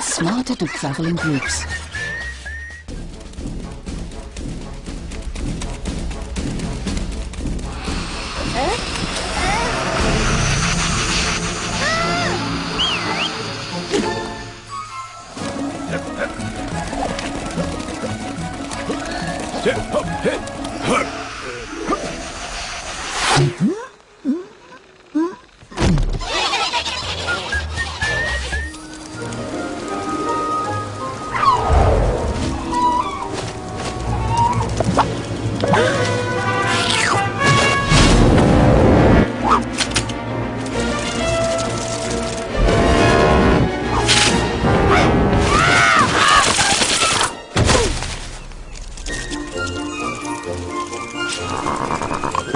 smarter to travel in groups. 頑張れ。